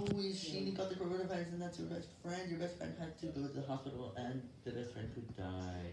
always, she got the coronavirus and that's your best friend. Your best friend had to go to the hospital and the best friend could die.